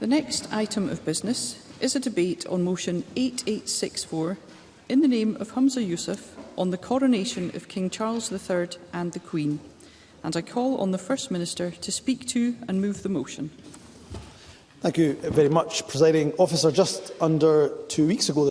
The next item of business is a debate on motion 8864 in the name of Humza Yusuf on the coronation of King Charles III and the Queen. And I call on the First Minister to speak to and move the motion. Thank you very much, Presiding Officer. Just under two weeks ago,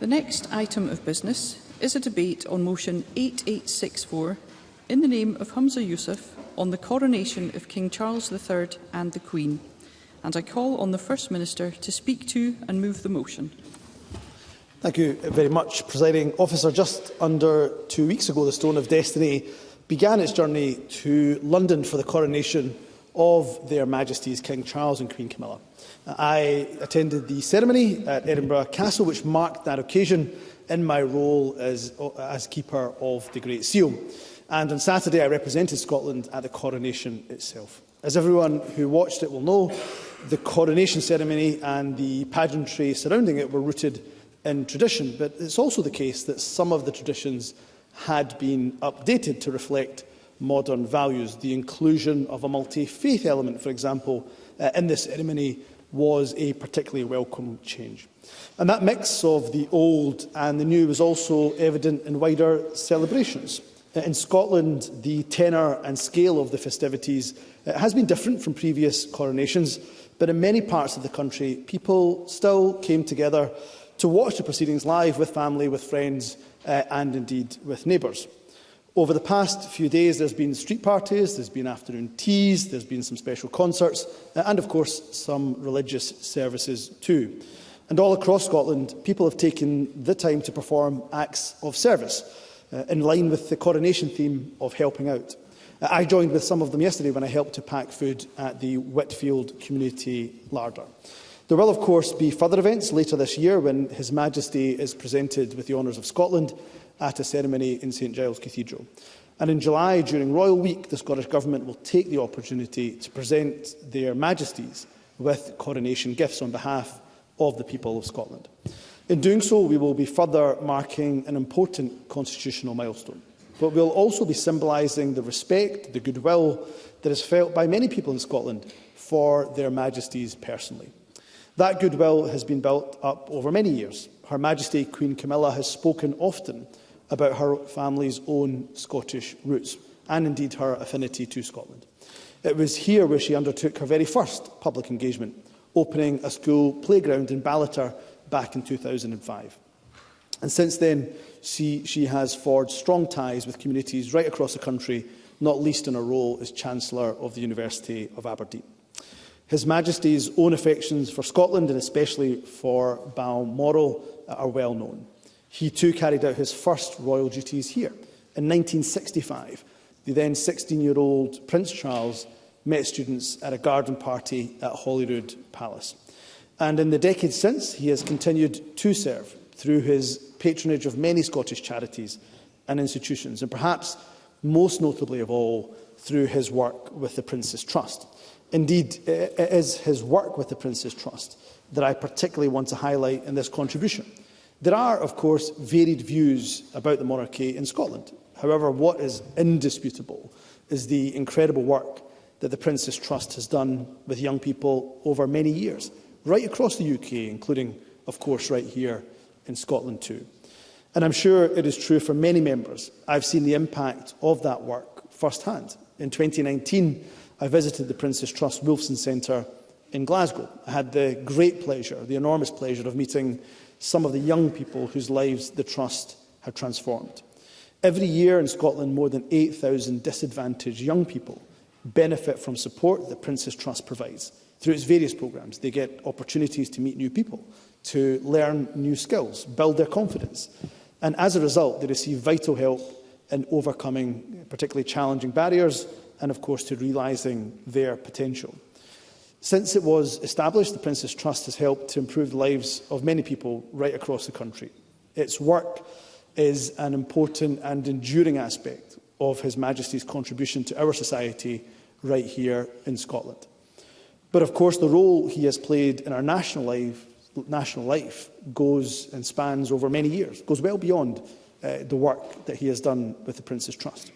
The next item of business is a debate on motion 8864 in the name of Humza Yusuf on the coronation of King Charles III and the Queen. And I call on the First Minister to speak to and move the motion. Thank you very much, Presiding Officer. Just under two weeks ago, the Stone of Destiny began its journey to London for the coronation of Their Majesties King Charles and Queen Camilla. Uh, I attended the ceremony at Edinburgh Castle, which marked that occasion in my role as, uh, as Keeper of the Great Seal. And on Saturday, I represented Scotland at the coronation itself. As everyone who watched it will know, the coronation ceremony and the pageantry surrounding it were rooted in tradition, but it's also the case that some of the traditions had been updated to reflect modern values. The inclusion of a multi-faith element, for example, uh, in this ceremony was a particularly welcome change. And that mix of the old and the new was also evident in wider celebrations. Uh, in Scotland, the tenor and scale of the festivities uh, has been different from previous coronations, but in many parts of the country, people still came together to watch the proceedings live with family, with friends, uh, and indeed with neighbours. Over the past few days, there's been street parties, there's been afternoon teas, there's been some special concerts, uh, and of course, some religious services too. And all across Scotland, people have taken the time to perform acts of service, uh, in line with the coronation theme of helping out. Uh, I joined with some of them yesterday when I helped to pack food at the Whitfield Community Larder. There will, of course, be further events later this year when His Majesty is presented with the honours of Scotland at a ceremony in St Giles Cathedral. And in July, during Royal Week, the Scottish Government will take the opportunity to present their Majesties with coronation gifts on behalf of the people of Scotland. In doing so, we will be further marking an important constitutional milestone. But we'll also be symbolising the respect, the goodwill that is felt by many people in Scotland for their Majesties personally. That goodwill has been built up over many years. Her Majesty Queen Camilla has spoken often about her family's own Scottish roots and indeed her affinity to Scotland. It was here where she undertook her very first public engagement, opening a school playground in Ballater back in 2005. And since then, she, she has forged strong ties with communities right across the country, not least in her role as Chancellor of the University of Aberdeen. His Majesty's own affections for Scotland and especially for Balmoral are well known. He too carried out his first royal duties here. In 1965, the then 16-year-old Prince Charles met students at a garden party at Holyrood Palace. And in the decades since, he has continued to serve through his patronage of many Scottish charities and institutions, and perhaps most notably of all, through his work with the Prince's Trust. Indeed, it is his work with the Prince's Trust that I particularly want to highlight in this contribution. There are, of course, varied views about the monarchy in Scotland. However, what is indisputable is the incredible work that the Prince's Trust has done with young people over many years, right across the UK, including, of course, right here in Scotland too. And I'm sure it is true for many members. I've seen the impact of that work firsthand. In 2019, I visited the Prince's Trust Wolfson Centre in Glasgow. I had the great pleasure, the enormous pleasure of meeting some of the young people whose lives the Trust had transformed. Every year in Scotland, more than 8,000 disadvantaged young people benefit from support that Prince's Trust provides. Through its various programmes, they get opportunities to meet new people, to learn new skills, build their confidence. And as a result, they receive vital help in overcoming particularly challenging barriers and, of course, to realising their potential. Since it was established, the Prince's Trust has helped to improve the lives of many people right across the country. Its work is an important and enduring aspect of His Majesty's contribution to our society right here in Scotland. But of course, the role he has played in our national life, national life goes and spans over many years, goes well beyond uh, the work that he has done with the Prince's Trust.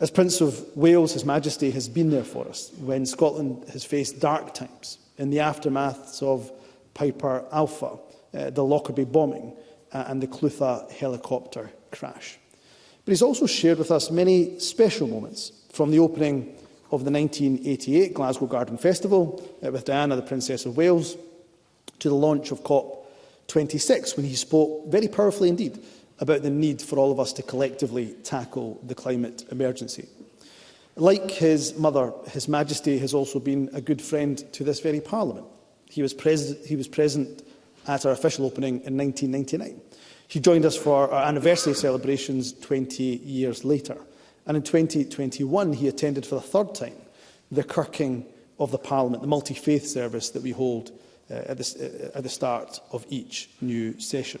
As Prince of Wales, His Majesty has been there for us when Scotland has faced dark times in the aftermaths of Piper Alpha, uh, the Lockerbie bombing uh, and the Clutha helicopter crash. But he's also shared with us many special moments from the opening of the 1988 Glasgow Garden Festival uh, with Diana, the Princess of Wales, to the launch of COP26 when he spoke very powerfully indeed about the need for all of us to collectively tackle the climate emergency. Like his mother, His Majesty has also been a good friend to this very Parliament. He was, he was present at our official opening in 1999. He joined us for our anniversary celebrations 20 years later. And in 2021, he attended for the third time the Kirking of the Parliament, the multi-faith service that we hold uh, at, the, uh, at the start of each new session.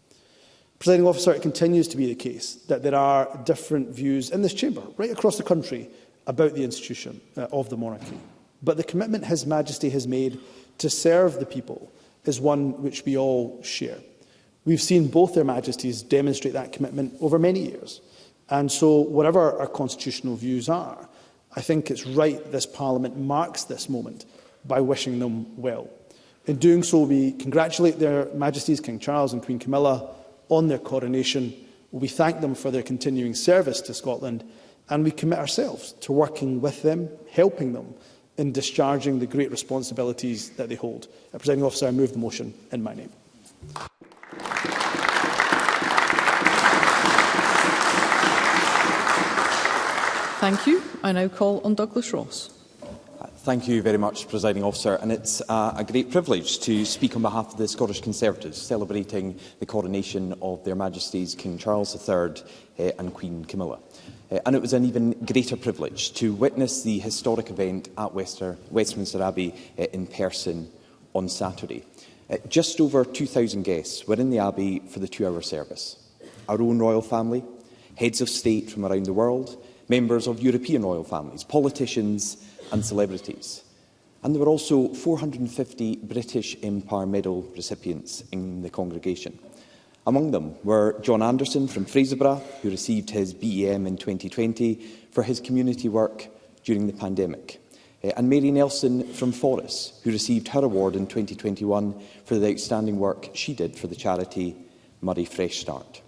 Presiding officer, it continues to be the case that there are different views in this chamber, right across the country, about the institution uh, of the monarchy. But the commitment His Majesty has made to serve the people is one which we all share. We've seen both their majesties demonstrate that commitment over many years. And so, whatever our constitutional views are, I think it's right this Parliament marks this moment by wishing them well. In doing so, we congratulate their majesties, King Charles and Queen Camilla, on their coronation. We thank them for their continuing service to Scotland and we commit ourselves to working with them, helping them in discharging the great responsibilities that they hold. Uh, Presiding officer, I move the motion in my name. Thank you. I now call on Douglas Ross. Thank you very much, Presiding Officer, and it's uh, a great privilege to speak on behalf of the Scottish Conservatives, celebrating the coronation of Their Majesties King Charles III uh, eh, and Queen Camilla. Uh, and it was an even greater privilege to witness the historic event at Wester, Westminster Abbey uh, in person on Saturday. Uh, just over 2,000 guests were in the Abbey for the two-hour service. Our own royal family, heads of state from around the world, members of European royal families, politicians and celebrities. And there were also 450 British Empire Medal recipients in the congregation. Among them were John Anderson from Fraserburgh, who received his BEM in 2020 for his community work during the pandemic, eh, and Mary Nelson from Forres, who received her award in 2021 for the outstanding work she did for the charity Murray Fresh Start.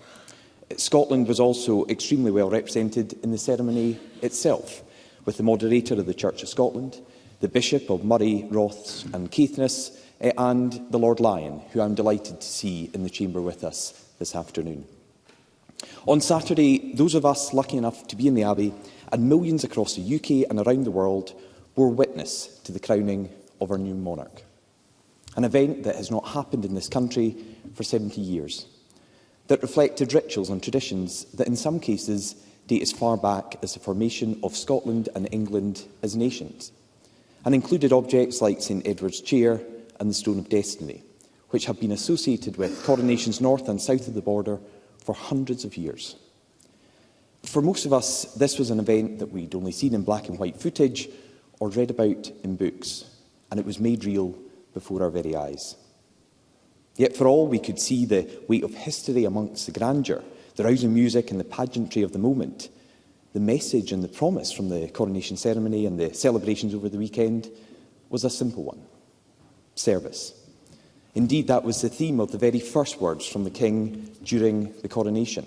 Eh, Scotland was also extremely well represented in the ceremony itself, with the moderator of the Church of Scotland, the Bishop of Murray, Roths and Keithness, eh, and the Lord Lyon, who I'm delighted to see in the chamber with us this afternoon. On Saturday, those of us lucky enough to be in the Abbey and millions across the UK and around the world were witness to the crowning of our new monarch, an event that has not happened in this country for 70 years, that reflected rituals and traditions that in some cases date as far back as the formation of Scotland and England as nations, and included objects like St Edward's Chair and the Stone of Destiny, which have been associated with coronations north and south of the border for hundreds of years. For most of us, this was an event that we'd only seen in black and white footage or read about in books, and it was made real before our very eyes. Yet for all we could see the weight of history amongst the grandeur the rousing music and the pageantry of the moment, the message and the promise from the coronation ceremony and the celebrations over the weekend was a simple one – service. Indeed, that was the theme of the very first words from the King during the coronation.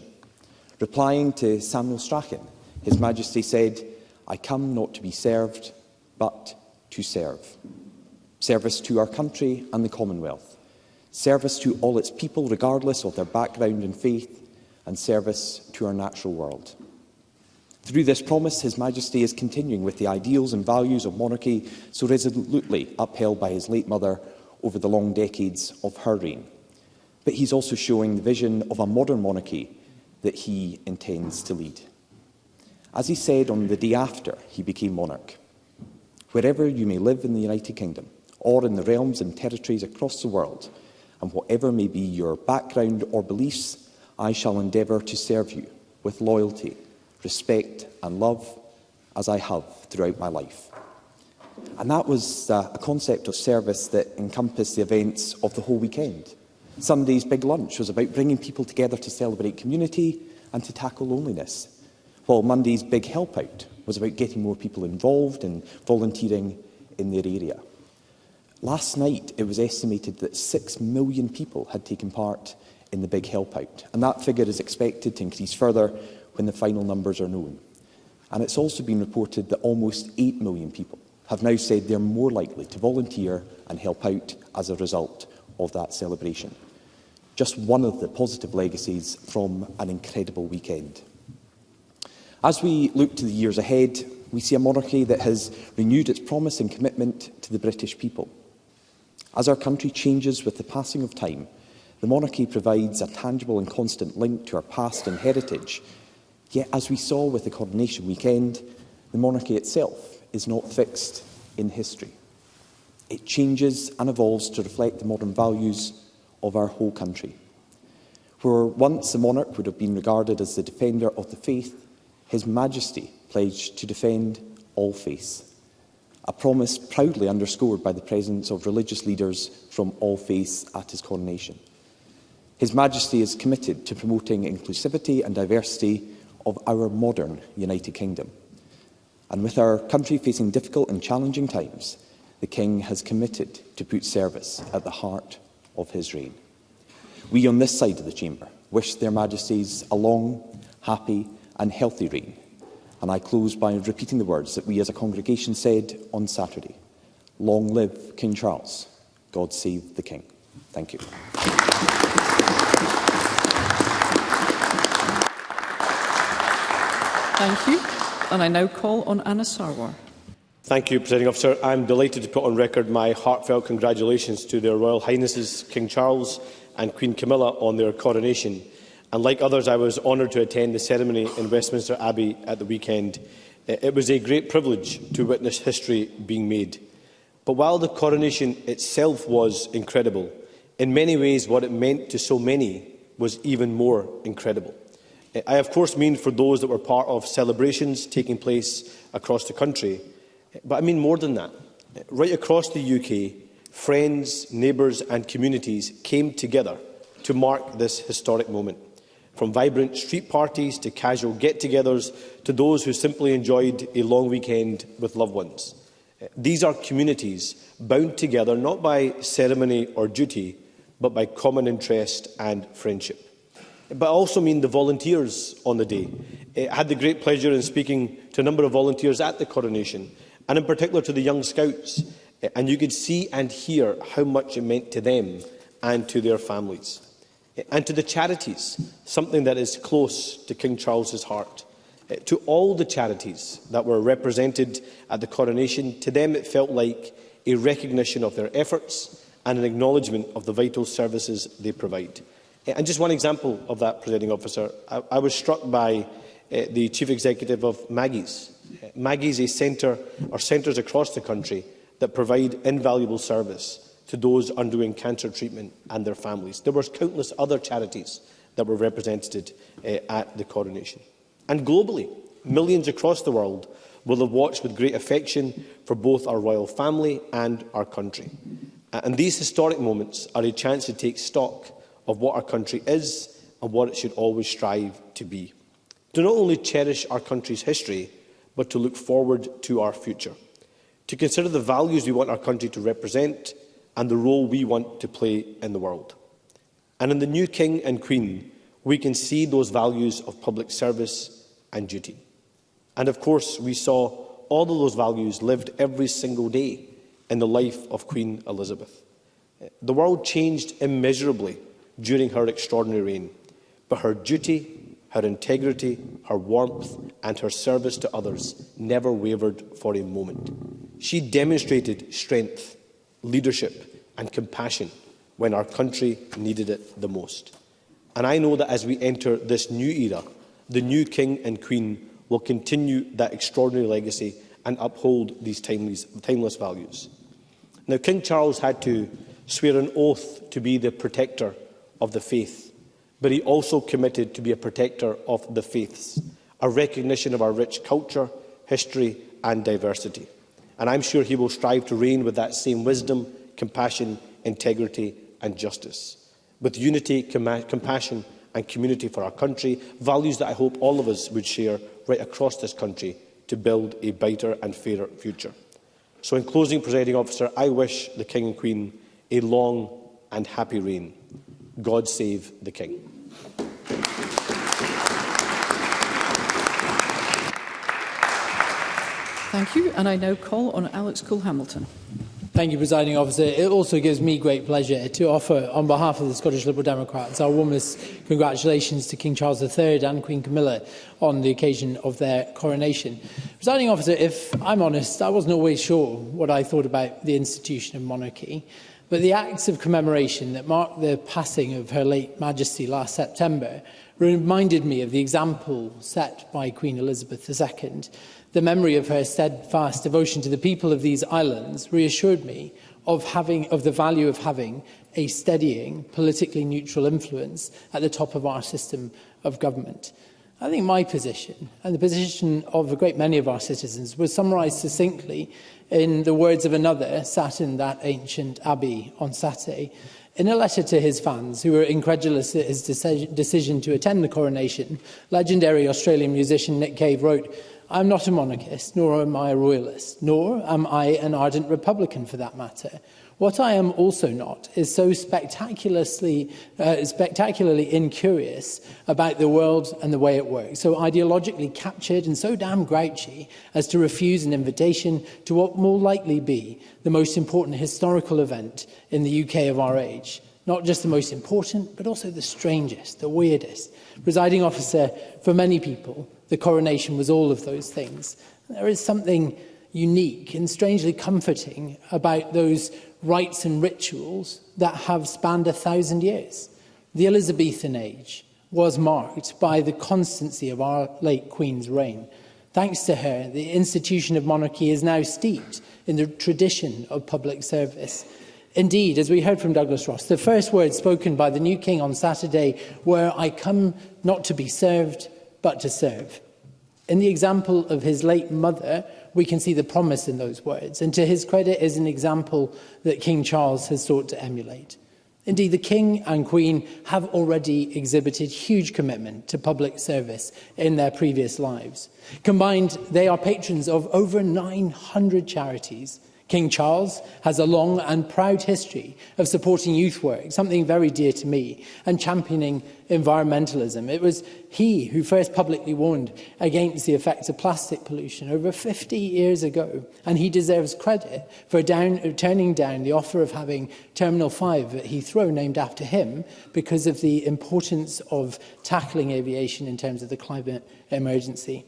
Replying to Samuel Strachan, His Majesty said, I come not to be served, but to serve. Service to our country and the Commonwealth. Service to all its people, regardless of their background and faith, and service to our natural world. Through this promise, His Majesty is continuing with the ideals and values of monarchy so resolutely upheld by his late mother over the long decades of her reign. But he's also showing the vision of a modern monarchy that he intends to lead. As he said on the day after he became monarch, wherever you may live in the United Kingdom or in the realms and territories across the world, and whatever may be your background or beliefs, I shall endeavour to serve you with loyalty, respect and love as I have throughout my life. And that was uh, a concept of service that encompassed the events of the whole weekend. Sunday's big lunch was about bringing people together to celebrate community and to tackle loneliness, while Monday's big help out was about getting more people involved and volunteering in their area. Last night, it was estimated that 6 million people had taken part in the big help out. And that figure is expected to increase further when the final numbers are known. And it's also been reported that almost 8 million people have now said they're more likely to volunteer and help out as a result of that celebration. Just one of the positive legacies from an incredible weekend. As we look to the years ahead, we see a monarchy that has renewed its promise and commitment to the British people. As our country changes with the passing of time, The monarchy provides a tangible and constant link to our past and heritage. Yet, as we saw with the coronation weekend, the monarchy itself is not fixed in history. It changes and evolves to reflect the modern values of our whole country. Where once the monarch would have been regarded as the defender of the faith, His Majesty pledged to defend all faiths, a promise proudly underscored by the presence of religious leaders from all faiths at his coronation. His Majesty is committed to promoting inclusivity and diversity of our modern United Kingdom. And with our country facing difficult and challenging times, the King has committed to put service at the heart of his reign. We on this side of the chamber wish their Majesties a long, happy and healthy reign. And I close by repeating the words that we as a congregation said on Saturday. Long live King Charles. God save the King. Thank you. Thank you. And I now call on Anna Sarwar. Thank you, Presiding Officer. I'm delighted to put on record my heartfelt congratulations to their Royal Highnesses King Charles and Queen Camilla on their coronation. And like others, I was honoured to attend the ceremony in Westminster Abbey at the weekend. Eh, it was a great privilege to witness history being made. But while the coronation itself was incredible, in many ways what it meant to so many was even more incredible. I, of course, mean for those that were part of celebrations taking place across the country, but I mean more than that. Right across the UK, friends, neighbours and communities came together to mark this historic moment. From vibrant street parties to casual get-togethers to those who simply enjoyed a long weekend with loved ones. These are communities bound together not by ceremony or duty, but by common interest and friendship but I also mean the volunteers on the day. Eh, I had the great pleasure in speaking to a number of volunteers at the coronation, and in particular to the young scouts, eh, and you could see and hear how much it meant to them and to their families. Eh, and to the charities, something that is close to King Charles's heart. To all the charities that were represented at the coronation, to them it felt like a recognition of their efforts and an acknowledgement of the vital services they provide. And just one example of that, presiding officer, I, I was struck by uh, the chief executive of Maggie's. Uh, Maggie's a centre or centres across the country that provide invaluable service to those undergoing cancer treatment and their families. There were countless other charities that were represented uh, at the coronation. And globally, millions across the world will have watched with great affection for both our royal family and our country. and these historic moments are a chance to take stock of what our country is and what it should always strive to be. To not only cherish our country's history, but to look forward to our future. To consider the values we want our country to represent and the role we want to play in the world. And in the new King and Queen, we can see those values of public service and duty. And of course, we saw all of those values lived every single day in the life of Queen Elizabeth. The world changed immeasurably during her extraordinary reign, but her duty, her integrity, her warmth and her service to others never wavered for a moment. She demonstrated strength, leadership and compassion when our country needed it the most. And I know that as we enter this new era, the new King and Queen will continue that extraordinary legacy and uphold these timeless, timeless values. Now, King Charles had to swear an oath to be the protector of the faith, but he also committed to be a protector of the faiths, a recognition of our rich culture, history and diversity. And I'm sure he will strive to reign with that same wisdom, compassion, integrity and justice. With unity, compassion and community for our country, values that I hope all of us would share right across this country to build a better and fairer future. So in closing, Presiding Officer, I wish the King and Queen a long and happy reign. God save the King. Thank you, and I now call on Alex Cole-Hamilton. Thank you, Presiding Officer. It also gives me great pleasure to offer, on behalf of the Scottish Liberal Democrats, our warmest congratulations to King Charles III and Queen Camilla on the occasion of their coronation. Presiding Officer, if I'm honest, I wasn't always sure what I thought about the institution of monarchy. But the acts of commemoration that marked the passing of Her late Majesty last September reminded me of the example set by Queen Elizabeth II. The memory of her steadfast devotion to the people of these islands reassured me of, having, of the value of having a steadying, politically neutral influence at the top of our system of government. I think my position, and the position of a great many of our citizens, was summarised succinctly in the words of another, sat in that ancient abbey on Saturday, in a letter to his fans, who were incredulous at his decision to attend the coronation, legendary Australian musician Nick Cave wrote, I'm not a monarchist, nor am I a royalist, nor am I an ardent Republican for that matter. What I am also not is so spectacularly, uh, spectacularly incurious about the world and the way it works, so ideologically captured and so damn grouchy as to refuse an invitation to what more likely be the most important historical event in the UK of our age. Not just the most important, but also the strangest, the weirdest. Presiding officer, for many people, the coronation was all of those things. There is something unique and strangely comforting about those rites and rituals that have spanned a thousand years. The Elizabethan age was marked by the constancy of our late Queen's reign. Thanks to her, the institution of monarchy is now steeped in the tradition of public service. Indeed, as we heard from Douglas Ross, the first words spoken by the new king on Saturday were, I come not to be served, but to serve. In the example of his late mother, we can see the promise in those words, and to his credit is an example that King Charles has sought to emulate. Indeed, the King and Queen have already exhibited huge commitment to public service in their previous lives. Combined, they are patrons of over 900 charities, King Charles has a long and proud history of supporting youth work, something very dear to me, and championing environmentalism. It was he who first publicly warned against the effects of plastic pollution over 50 years ago, and he deserves credit for down, turning down the offer of having Terminal 5 at Heathrow named after him because of the importance of tackling aviation in terms of the climate emergency.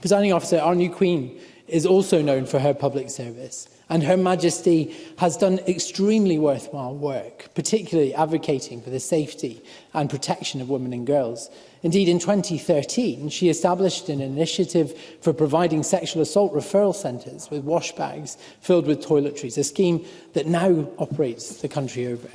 Presiding officer, our new Queen is also known for her public service and Her Majesty has done extremely worthwhile work, particularly advocating for the safety and protection of women and girls. Indeed, in 2013, she established an initiative for providing sexual assault referral centres with wash bags filled with toiletries, a scheme that now operates the country over.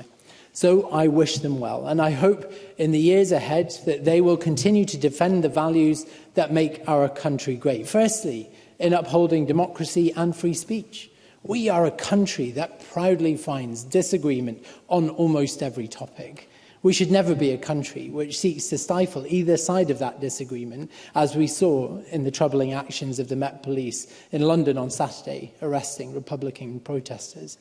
So I wish them well, and I hope in the years ahead that they will continue to defend the values that make our country great. Firstly, in upholding democracy and free speech. We are a country that proudly finds disagreement on almost every topic. We should never be a country which seeks to stifle either side of that disagreement, as we saw in the troubling actions of the Met Police in London on Saturday, arresting Republican protesters.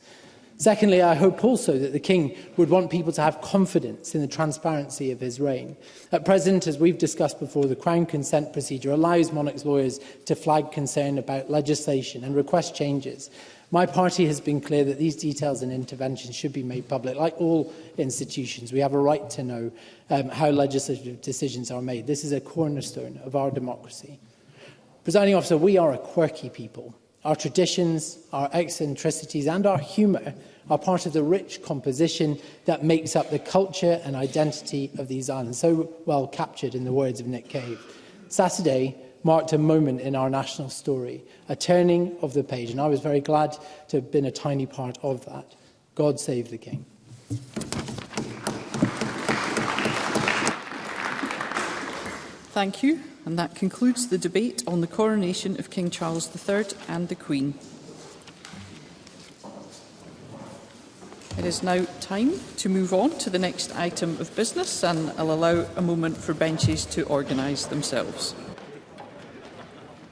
Secondly, I hope also that the King would want people to have confidence in the transparency of his reign. At present, as we've discussed before, the Crown consent procedure allows monarchs' lawyers to flag concern about legislation and request changes. My party has been clear that these details and interventions should be made public. Like all institutions, we have a right to know um, how legislative decisions are made. This is a cornerstone of our democracy. Presiding officer, we are a quirky people. Our traditions, our eccentricities and our humour are part of the rich composition that makes up the culture and identity of these islands, so well captured in the words of Nick Cave. Saturday, marked a moment in our national story, a turning of the page, and I was very glad to have been a tiny part of that. God save the King. Thank you, and that concludes the debate on the coronation of King Charles III and the Queen. It is now time to move on to the next item of business and I'll allow a moment for benches to organise themselves.